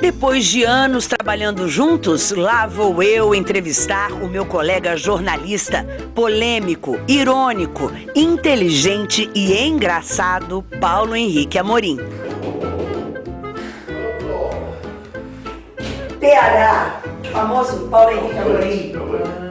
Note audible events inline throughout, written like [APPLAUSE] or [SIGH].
Depois de anos trabalhando juntos, lá vou eu entrevistar o meu colega jornalista, polêmico, irônico, inteligente e engraçado Paulo Henrique Amorim. PH, famoso Paulo Henrique Amorim.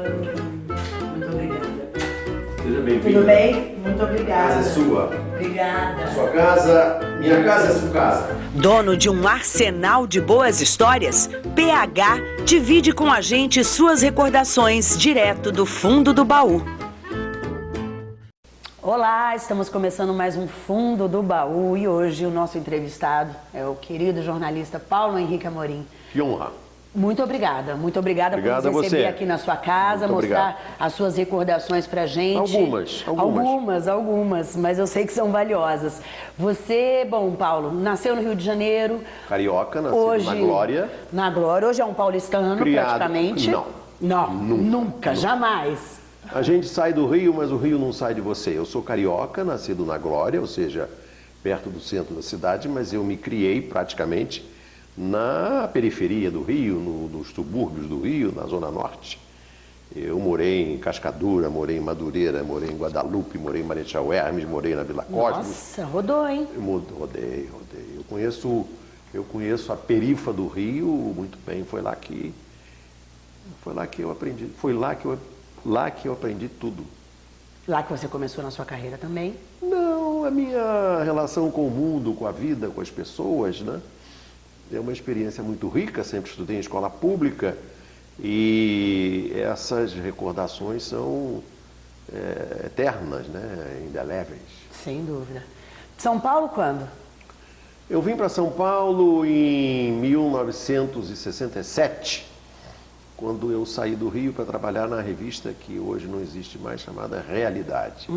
Bem-vindo. Tudo bem? Muito obrigada. A casa é sua. Obrigada. Sua casa, minha casa é sua casa. Dono de um arsenal de boas histórias, PH divide com a gente suas recordações direto do fundo do baú. Olá, estamos começando mais um Fundo do Baú e hoje o nosso entrevistado é o querido jornalista Paulo Henrique Amorim. Que honra. Muito obrigada, muito obrigada Obrigado por nos receber você. aqui na sua casa, Muito mostrar obrigado. as suas recordações pra gente. Algumas, algumas. Algumas, algumas, mas eu sei que são valiosas. Você, bom, Paulo, nasceu no Rio de Janeiro. Carioca, nascido Hoje, na Glória. Na Glória, hoje é um paulistano Criado- praticamente. não. Não, Nunca. nunca, jamais. A gente sai do Rio, mas o Rio não sai de você. Eu sou carioca, nascido na Glória, ou seja, perto do centro da cidade, mas eu me criei praticamente na periferia do Rio, no- nos subúrbios do Rio, na Zona Norte. Eu morei em Cascadura, morei em Madureira, morei em Guadalupe, morei em Marechal Hermes, morei na Vila Cosmos. Nossa, rodou, hein? Eu rodei, rodei. Eu conheço, eu conheço a perifa do Rio muito bem. Foi lá que, foi lá que eu aprendi, foi lá que eu, lá que eu aprendi tudo. Lá que você começou na sua carreira também. Não, a minha relação com o mundo, com a vida, com as pessoas, né? É uma experiência muito rica. Sempre estudei em escola pública e essas recordações são é, eternas, né? Indeléveis. Sem dúvida. São Paulo quando? Eu vim para São Paulo em 1967, quando eu saí do Rio para trabalhar na revista que hoje não existe mais, chamada Realidade.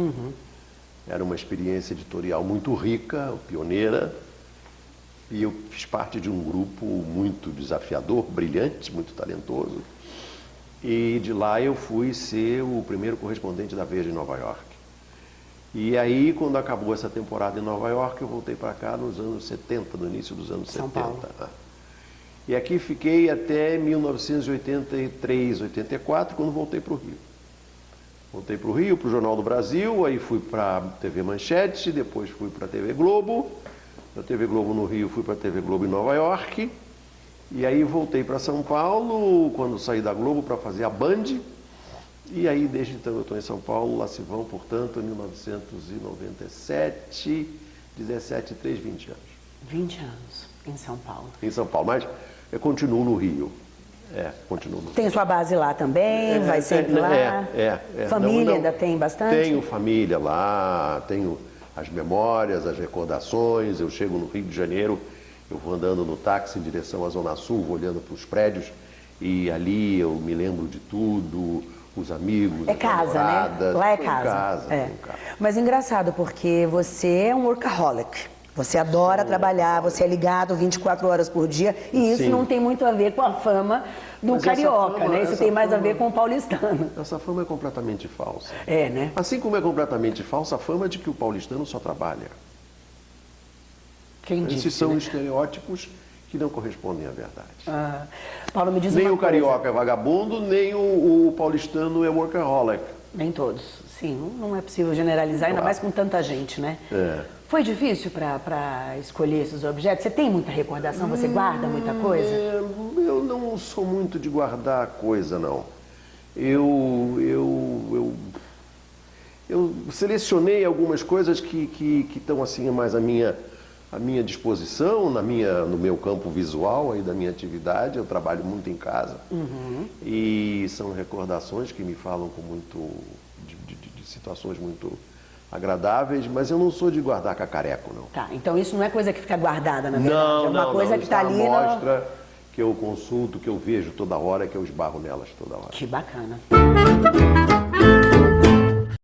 Era uma experiência editorial muito rica, pioneira, e eu fiz parte de um grupo muito desafiador, brilhante, muito talentoso. E de lá eu fui ser o primeiro correspondente da Veja em Nova York. E aí, quando acabou essa temporada em Nova York, eu voltei para cá nos anos 70, no início dos anos São 70. Paulo. Ah. E aqui fiquei até 1983, 84, quando voltei para o Rio. Voltei para o Rio, para o Jornal do Brasil, aí fui para a TV Manchete, depois fui para a TV Globo. Da TV Globo no Rio, fui para a TV Globo em Nova York. E aí voltei para São Paulo, quando saí da Globo, para fazer a Band. E aí, desde então, eu estou em São Paulo, lá se vão, portanto, em 1997, 17, 3, 20 anos. 20 anos em São Paulo. Em São Paulo, mas eu continuo no Rio. É, continuo no Rio. Tem sua base lá também, vai sempre é, lá. É, é, é. Família Não, não. ainda tem bastante? Tenho família lá, tenho as memórias, as recordações. Eu chego no Rio de Janeiro, eu vou andando no táxi em direção à Zona Sul, vou olhando para os prédios e ali eu me lembro de tudo, os amigos, É as casa, né? namoradas. Lá é casa. casa, É. casa. Mas engraçado, porque você é um workaholic. Você adora trabalhar, você é ligado 24 horas por dia, e isso Sim. não tem muito a ver com a fama do Mas carioca, fama- né? Isso tem mais a fama- ver com o paulistano. Essa fama é completamente falsa. É, né? Assim como é completamente falsa a fama de que o paulistano só trabalha. Quem disse, Esses são né? estereótipos que não correspondem à verdade. Ah, Paulo, me diz Nem o coisa. carioca é vagabundo, nem o, o paulistano é workaholic. Nem todos. Sim, não é possível generalizar, ainda mais com tanta gente, né? É. Foi difícil para escolher esses objetos? Você tem muita recordação? Você guarda muita coisa? É, eu não sou muito de guardar coisa, não. Eu, eu, eu, eu selecionei algumas coisas que, que, que estão assim mais à minha, à minha disposição, na minha, no meu campo visual aí da minha atividade. Eu trabalho muito em casa. E são recordações que me falam com muito situações muito agradáveis, mas eu não sou de guardar cacareco, não. Tá, então isso não é coisa que fica guardada, na verdade. Não, é uma não, coisa não. que está ali. é uma no- que eu consulto, que eu vejo toda hora, que eu esbarro nelas toda hora. Que bacana.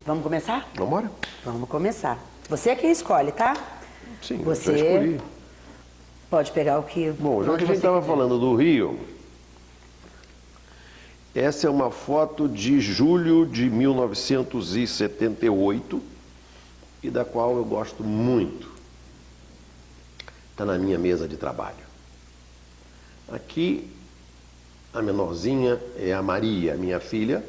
Vamos começar? Vamos embora? Vamos começar. Você é quem escolhe, tá? Sim, Você eu escolhi. pode pegar o que. Bom, já que a gente estava falando do Rio, essa é uma foto de julho de 1978 e da qual eu gosto muito. Está na minha mesa de trabalho. Aqui, a menorzinha é a Maria, minha filha,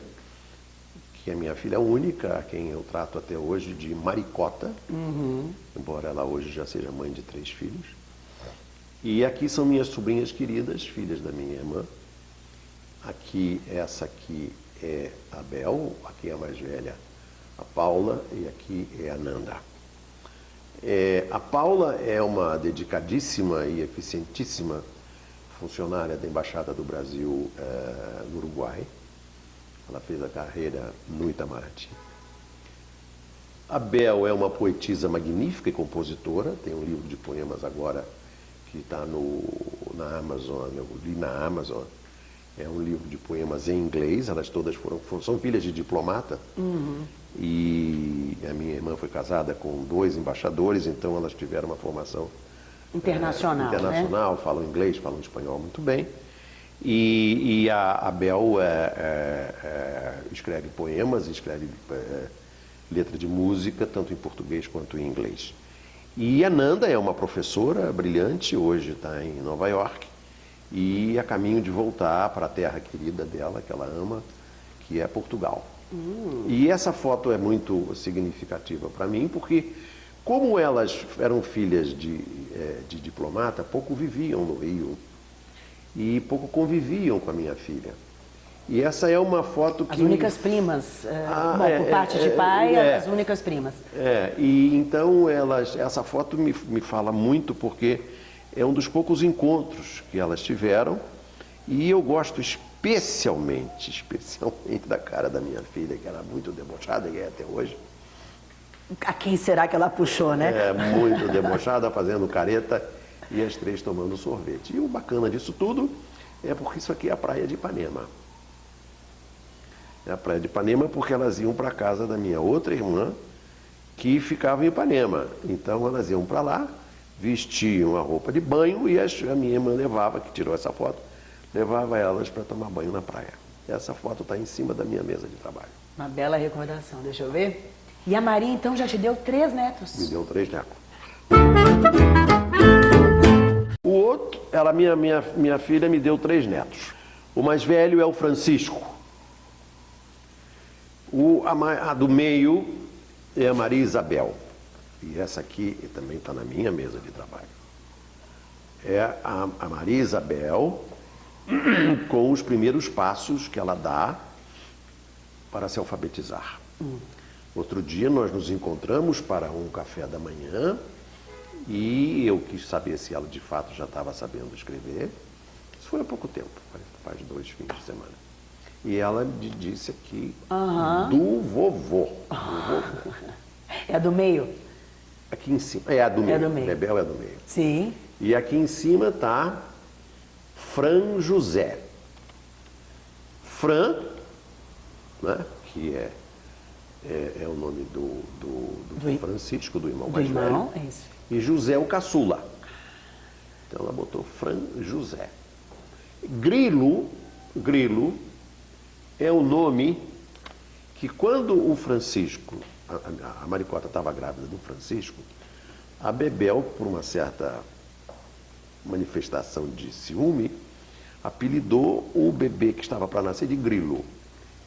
que é minha filha única, a quem eu trato até hoje de Maricota, uhum. embora ela hoje já seja mãe de três filhos. E aqui são minhas sobrinhas queridas, filhas da minha irmã. Aqui, essa aqui é a Bel, aqui é a mais velha, a Paula, e aqui é a Nanda. É, a Paula é uma dedicadíssima e eficientíssima funcionária da Embaixada do Brasil é, no Uruguai. Ela fez a carreira no Itamaraty. A Bel é uma poetisa magnífica e compositora, tem um livro de poemas agora que está na Amazon, eu li na Amazon, é um livro de poemas em inglês, elas todas foram, são filhas de diplomata. Uhum. E a minha irmã foi casada com dois embaixadores, então elas tiveram uma formação internacional. É, internacional, né? falam inglês, falam espanhol muito bem. E, e a, a Bel é, é, escreve poemas, escreve letra de música, tanto em português quanto em inglês. E a Nanda é uma professora brilhante, hoje está em Nova York e a caminho de voltar para a terra querida dela, que ela ama, que é Portugal. Hum. E essa foto é muito significativa para mim, porque como elas eram filhas de, é, de diplomata, pouco viviam no Rio e pouco conviviam com a minha filha. E essa é uma foto que... As únicas primas, é, ah, bom, é, por parte é, de pai, é, as únicas primas. É, e então elas, essa foto me, me fala muito porque é um dos poucos encontros que elas tiveram e eu gosto especialmente, [LAUGHS] especialmente da cara da minha filha, que era muito debochada e é até hoje. A quem será que ela puxou, né? É, muito debochada, fazendo careta e as três tomando sorvete. E o bacana disso tudo é porque isso aqui é a praia de Ipanema. É a praia de Ipanema porque elas iam para a casa da minha outra irmã, que ficava em Ipanema. Então elas iam para lá, vestiam a roupa de banho e a minha irmã levava, que tirou essa foto, levava elas para tomar banho na praia. Essa foto está em cima da minha mesa de trabalho. Uma bela recordação, deixa eu ver. E a Maria, então, já te deu três netos? Me deu três netos. O outro, ela, minha, minha, minha filha, me deu três netos. O mais velho é o Francisco. O, a, a do meio é a Maria Isabel. E essa aqui também está na minha mesa de trabalho. É a, a Maria Isabel [CLEARS THROAT] com os primeiros passos que ela dá para se alfabetizar. Hum. Outro dia nós nos encontramos para um café da manhã e eu quis saber se ela de fato já estava sabendo escrever. Isso foi há pouco tempo, faz dois fins de semana. E ela disse aqui do vovô. Do vovô. [LAUGHS] É a do meio? Aqui em cima. É a do meio. É do meio. Bebel é do meio. Sim. E aqui em cima está Fran José. Fran, né, que é, é, é o nome do, do, do, do, Francisco, do irmão do mais irmão, velho. É isso. E José o caçula. Então ela botou Fran José. Grilo, Grilo é o nome que quando o Francisco a, a Maricota estava grávida do Francisco, a Bebel, por uma certa manifestação de ciúme, apelidou o bebê que estava para nascer de Grilo.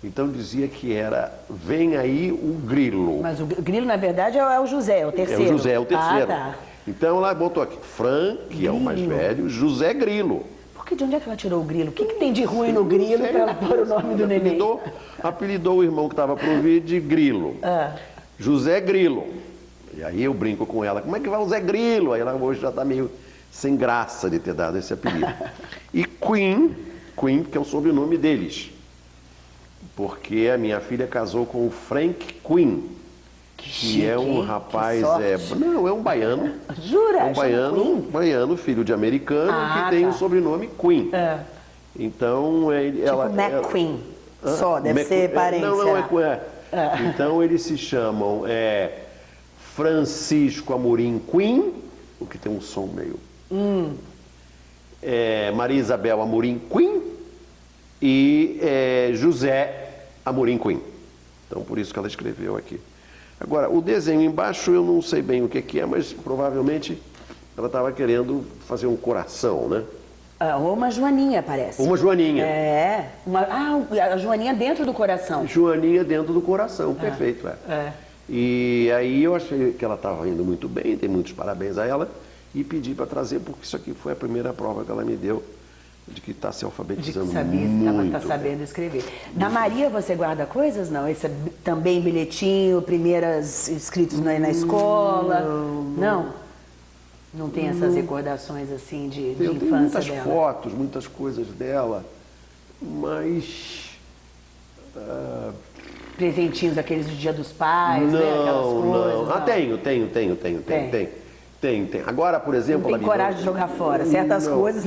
Então dizia que era, vem aí o Grilo. Mas o Grilo, na verdade, é o José, é o terceiro. É o José, é o terceiro. Ah, tá. Então ela botou aqui, Fran, que Grilo. é o mais velho, José Grilo. Que de onde é que ela tirou o Grilo? O que, que tem de ruim no Grilo para ela pôr o nome do neném? Apelidou, apelidou o irmão que estava por vir de Grilo. Ah. José Grilo. E aí eu brinco com ela, como é que vai o Zé Grilo? Aí ela hoje já está meio sem graça de ter dado esse apelido. [LAUGHS] E Queen, Queen, que é o sobrenome deles. Porque a minha filha casou com o Frank Queen, que, que é um rapaz. É, não, é um baiano. Jura? É um baiano, um baiano, filho de americano, ah, que tem tá. o sobrenome Queen. É. Então, ele, tipo ela. McQueen. Ela, só, deve Mac, ser parente. Não, não, é, é é. Então eles se chamam é, Francisco Amorim Queen, o que tem um som meio. Hum. É, Maria Isabel Amorim Queen e é, José Amorim Queen. Então por isso que ela escreveu aqui. Agora, o desenho embaixo eu não sei bem o que, que é, mas provavelmente ela estava querendo fazer um coração, né? Ah, ou uma joaninha, parece. Uma joaninha. É. Uma, ah, a joaninha dentro do coração. Joaninha dentro do coração, Ah. perfeito, é. É. E aí eu achei que ela estava indo muito bem, tem muitos parabéns a ela, e pedi para trazer, porque isso aqui foi a primeira prova que ela me deu de que está se De que alfabetizando sabia, muito. está sabendo escrever. Na Maria você guarda coisas, não? Esse é também bilhetinho, primeiras escritos na, na escola? Não. Não tem essas recordações assim de, de Eu tenho infância muitas dela? fotos, muitas coisas dela, mas ah, Presentinhos aqueles do Dia dos Pais, né? Aquelas não, coisas. não. Ah, tenho, tenho, tenho, tenho, Tem. tenho, tenho. Tem, tem. Agora, por exemplo... Não tem coragem de jogar fora. Certas Não. coisas.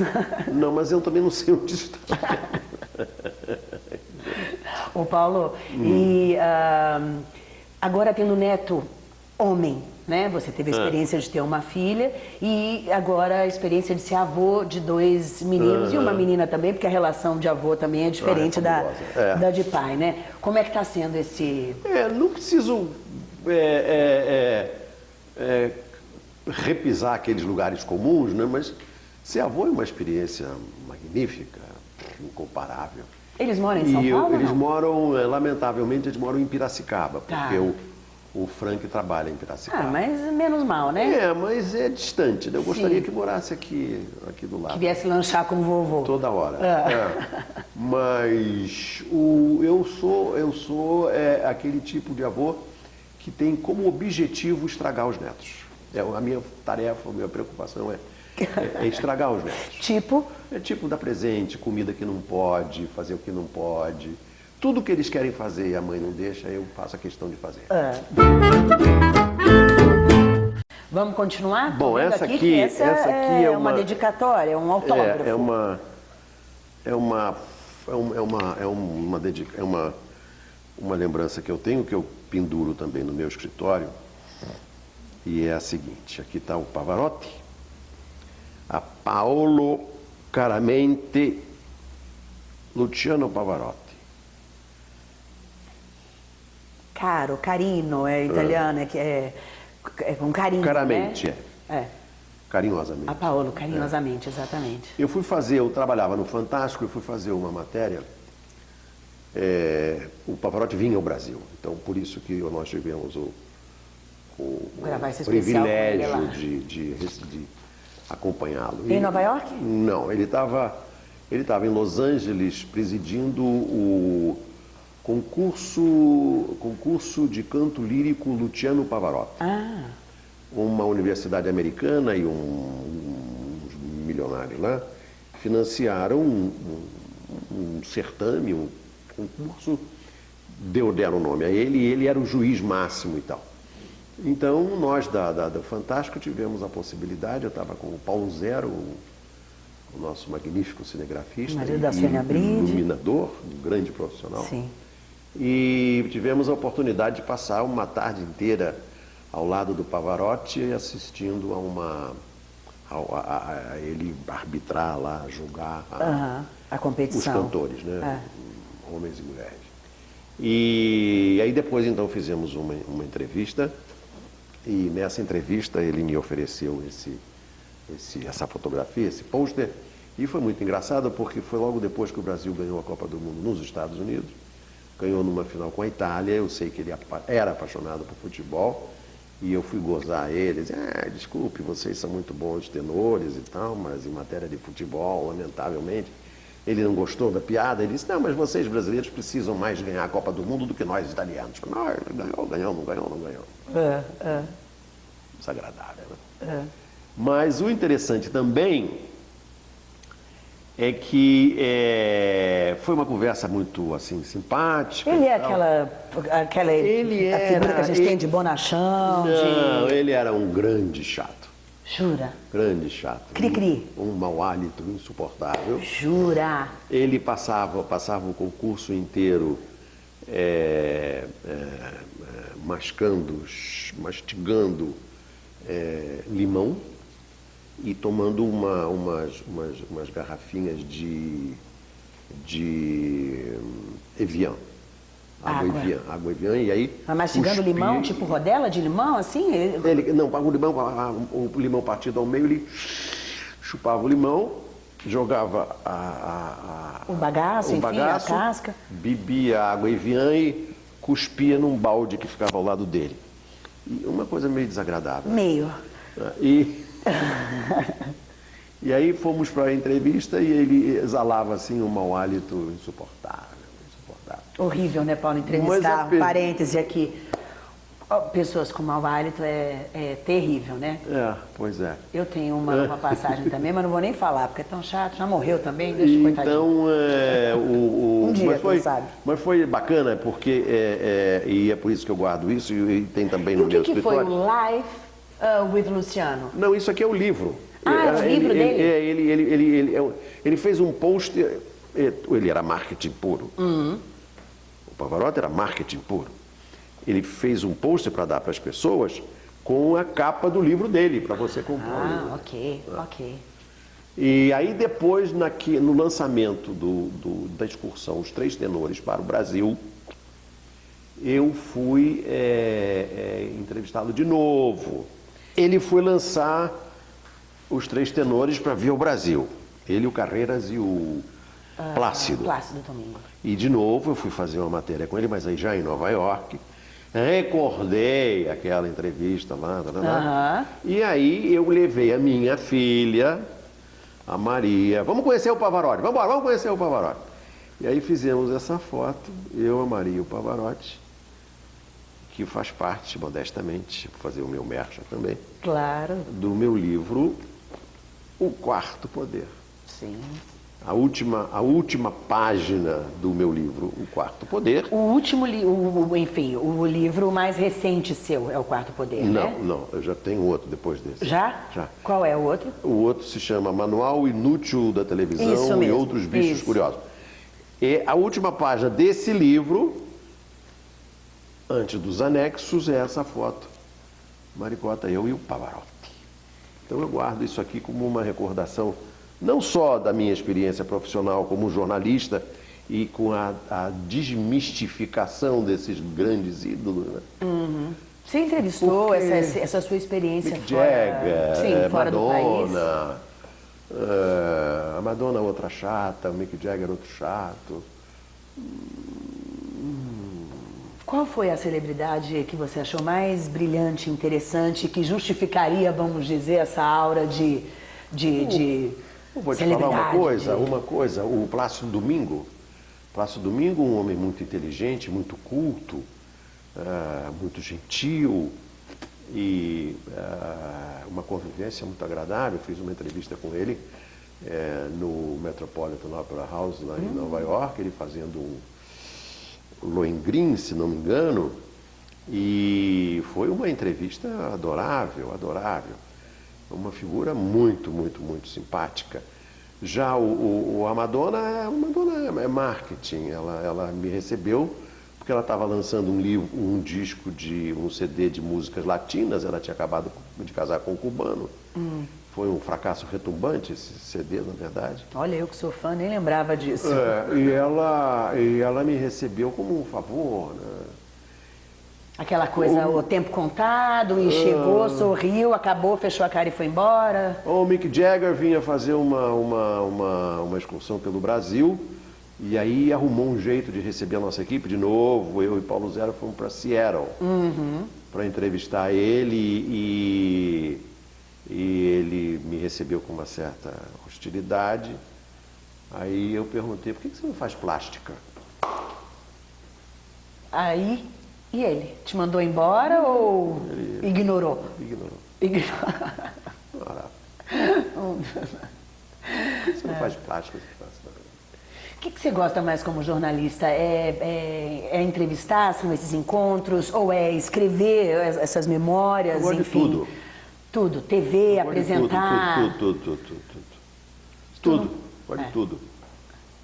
Não, mas eu também não sei onde está. Ô Paulo, Hum. e ah, agora tendo neto homem, né? Você teve É. a experiência de ter uma filha e agora a experiência de ser avô de dois meninos e uma menina também, porque a relação de avô também é diferente da, fabulosa. É. da de pai, né? Como é que está sendo esse... É, não preciso é, é, é, é, repisar aqueles lugares comuns, né? mas ser avô é uma experiência magnífica, incomparável. Eles moram em São e eu- Paulo? eles não? moram, é, lamentavelmente, eles moram em Piracicaba, Tá. porque o, o Frank trabalha em Piracicaba. Ah, mas menos mal, né? É, mas é distante, né? Eu gostaria Sim. que morasse aqui, aqui do lado. Que viesse lanchar com o vovô. Toda hora. Ah. É. Mas o, eu sou, eu sou é, aquele tipo de avô que tem como objetivo estragar os netos. É, a minha tarefa, a minha preocupação é, é- é estragar os netos. Tipo, É tipo dar presente, comida que não pode, fazer o que não pode. Tudo que eles querem fazer e a mãe não deixa, eu faço a questão de fazer. ah. vamos continuar? Bom, essa aqui aqui- essa, essa aqui é uma uma- dedicatória, é um autógrafo. É, é uma é uma é uma é uma é uma, dedica- é uma uma lembrança que eu tenho que eu penduro também no meu escritório e é a seguinte. Aqui está o Pavarotti, a Paolo Caramente, Luciano Pavarotti. Caro, carino, é italiano, é, que é, é com carinho, Caramente, né? É. Carinhosamente. A Paolo, carinhosamente, exatamente. Eu fui fazer, eu trabalhava no Fantástico, eu fui fazer uma matéria. é, o Pavarotti vinha ao Brasil, então por isso que nós tivemos o, Gravar esse o especial privilégio de, de, de acompanhá-lo. Em Nova York? Não, ele estava ele estava em Los Angeles presidindo o concurso, concurso de canto lírico Luciano Pavarotti Ah, uma universidade americana e um, uns milionários lá financiaram um, um- um certame, um concurso, deu, deram nome a ele e ele era o juiz máximo e tal. Então, nós da, da, da Fantástico tivemos a possibilidade, eu estava com o Paulo Zero, o, o nosso magnífico cinegrafista Marido e, da Bride. iluminador, um grande profissional. sim. E tivemos a oportunidade de passar uma tarde inteira ao lado do Pavarotti assistindo a uma. a, a- a ele arbitrar lá, julgar a- Aham, a os competição. cantores, né? É. Homens e mulheres. E aí depois então fizemos uma, uma entrevista e nessa entrevista ele me ofereceu esse, esse- essa fotografia, esse pôster, e foi muito engraçado porque foi logo depois que o Brasil ganhou a Copa do Mundo nos Estados Unidos, ganhou numa final com a Itália, eu sei que ele era apaixonado por futebol, e eu fui gozar ele, disse, ah, desculpe, vocês são muito bons tenores e tal, mas em matéria de futebol, lamentavelmente, ele não gostou da piada, ele disse, não, mas vocês brasileiros precisam mais ganhar a Copa do Mundo do que nós italianos. Não, ele ganhou, ganhou, não ganhou, não ganhou. É, é, Desagradável, né? é. Mas o interessante também é que é, foi uma conversa muito assim simpática. Ele é aquela, aquela Ele a figura era- que a gente ele- tem de bonachão, Não, de... ele era um grande chato. Jura? Grande chato. Cri-cri. Um, um mau hálito insuportável. Jura? Ele passava, passava o concurso inteiro é, é, mascando, mastigando é, limão e tomando uma- umas, umas, umas garrafinhas de, de hum, Evian. Água, Água. Evian, água Evian, e aí... Mas mastigando cuspia- limão, tipo rodela de limão, assim? Ele- não, o limão, o limão partido ao meio, ele chupava o limão jogava a, a, a, o bagaço, o enfim, bagaço, a casca. Bebia água Evian e cuspia num balde que ficava ao lado dele. E uma coisa meio desagradável. Meio. E, [LAUGHS] e aí fomos para a entrevista e ele exalava assim um mau hálito insuportável. Horrível, né, Paulo? Entrevistar, um parêntese aqui. Pessoas com mau hálito é, é, terrível, né? É, pois é. Eu tenho uma, uma passagem também, mas não vou nem falar, porque é tão chato. Já morreu também, deixa então, coitadinho. Então, é, o, o, [LAUGHS] um dia, mas foi, sabe. Mas foi bacana, porque, é, é, e é por isso que eu guardo isso, e, e tem também e no o meu que escritório. que foi o Life uh, with Luciano? Não, isso aqui é o livro. Ah, é o livro ele, dele? É, ele, ele, ele, ele, ele, fez um post, ele era marketing puro. Uhum. O Pavarotti era marketing puro ele fez um pôster para dar para as pessoas com a capa do livro dele, para você comprar ah, o livro. ok, ah. ok. E aí depois, naqui, no lançamento do, do, da excursão Os Três Tenores para o Brasil, eu fui é, é, entrevistá-lo de novo. Ele foi lançar Os Três Tenores para vir ao Brasil. Ele, o Carreiras e o ah, Plácido. Plácido Domingo. E de novo eu fui fazer uma matéria com ele, mas aí já em Nova York recordei aquela entrevista lá, tá, tá, tá. Uhum. e aí eu levei a minha filha, a Maria, vamos conhecer o Pavarotti, vamos embora, vamos conhecer o Pavarotti. E aí fizemos essa foto, eu, a Maria e o Pavarotti, que faz parte, modestamente, fazer o meu mercha também, claro. do meu livro O Quarto Poder. Sim a última, a última página do meu livro, O Quarto Poder. O último, li o, enfim, o livro mais recente seu é O Quarto Poder, não, né? Não, eu já tenho outro depois desse. Já? Já. Qual é o outro? O outro se chama Manual Inútil da Televisão e Outros Bichos Isso. Curiosos. E a última página desse livro, antes dos anexos, é essa foto. Maricota, eu e o Pavarotti. Então eu guardo isso aqui como uma recordação não só da minha experiência profissional como jornalista e com a, a desmistificação desses grandes ídolos. Né? Uhum. Você entrevistou essa, essa, sua experiência Mick fora, Jagger, sim, é, fora Madonna, é, a Madonna outra chata, o Mick Jagger outro chato. Qual foi a celebridade que você achou mais brilhante, interessante, que justificaria, vamos dizer, essa aura de, de, de eu vou te falar uma coisa, uma coisa, o Plácido Domingo, Plácido Domingo, um homem muito inteligente, muito culto, uh, muito gentil e uh, uma convivência muito agradável. Fiz uma entrevista com ele uh, no Metropolitan Opera House lá em hum. Nova York, ele fazendo um Lohengrin, se não me engano, e foi uma entrevista adorável, adorável uma figura muito, muito, muito simpática. Já o, o, a Madonna, a Madonna é marketing, ela, ela me recebeu porque ela estava lançando um livro, um disco de um CD de músicas latinas, ela tinha acabado de casar com um cubano. Hum. Foi um fracasso retumbante esse CD, na verdade. Olha, eu que sou fã, nem lembrava disso. É, e, ela, e ela me recebeu como um favor, né? Aquela coisa, o, o tempo contado, e uh, chegou, sorriu, acabou, fechou a cara e foi embora. O Mick Jagger vinha fazer uma, uma, uma, uma excursão pelo Brasil e aí arrumou um jeito de receber a nossa equipe de novo. Eu e Paulo Zero fomos para Seattle uhum. para entrevistar ele e, e ele me recebeu com uma certa hostilidade. Aí eu perguntei, por que você não faz plástica? Aí e ele? Te mandou embora ou ele, ignorou? Ignorou. Ignorou. você [LAUGHS] não faz plástica, você faz o que, que, você gosta mais como jornalista? É, é, é, entrevistar, são esses encontros? Ou é escrever essas memórias, Eu gosto enfim? De tudo. Tudo, TV, apresentar? Tudo, tudo, tudo, tudo, tudo. Tudo, tudo. pode é. tudo.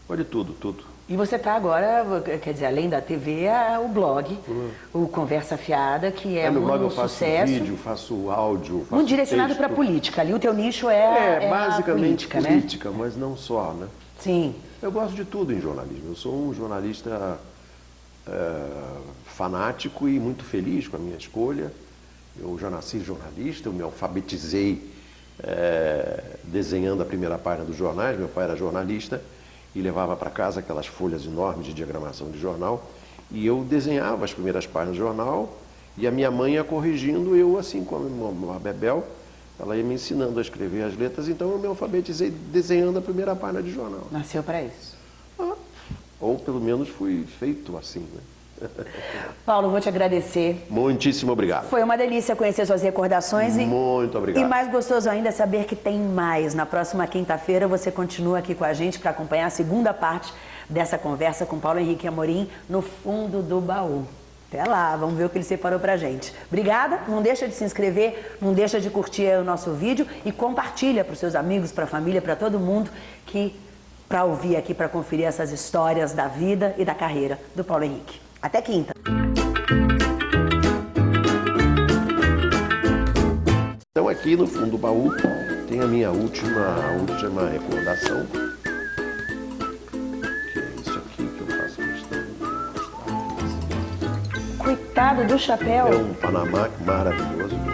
Pode tudo, tudo. E você está agora, quer dizer, além da TV, o blog, uhum. o Conversa Fiada, que é, é no um blog eu faço sucesso. vídeo, faço áudio, faço Muito direcionado para a política. Ali o teu nicho é, é, é basicamente política, política né? mas não só, né? Sim. Eu gosto de tudo em jornalismo. Eu sou um jornalista é, fanático e muito feliz com a minha escolha. Eu já nasci jornalista, eu me alfabetizei é, desenhando a primeira página dos jornais, meu pai era jornalista, e levava para casa aquelas folhas enormes de diagramação de jornal, e eu desenhava as primeiras páginas do jornal, e a minha mãe ia corrigindo, eu assim como uma bebel, ela ia me ensinando a escrever as letras, então eu me alfabetizei desenhando a primeira página de jornal. Nasceu para isso. Ah, ou pelo menos fui feito assim, né? [LAUGHS] Paulo, vou te agradecer. Muitíssimo obrigado. Foi uma delícia conhecer suas recordações. E, Muito obrigado. E mais gostoso ainda é saber que tem mais. Na próxima quinta-feira você continua aqui com a gente para acompanhar a segunda parte dessa conversa com Paulo Henrique Amorim no fundo do baú. Até lá, vamos ver o que ele separou pra gente. Obrigada, não deixa de se inscrever, não deixa de curtir o nosso vídeo e compartilha para os seus amigos, para a família, para todo mundo que para ouvir aqui, para conferir essas histórias da vida e da carreira do Paulo Henrique. Até quinta. Então aqui no fundo do baú tem a minha última, a última recordação. Que é isso aqui que eu faço questão de mostrar. Coitado do chapéu. É um Panamá maravilhoso.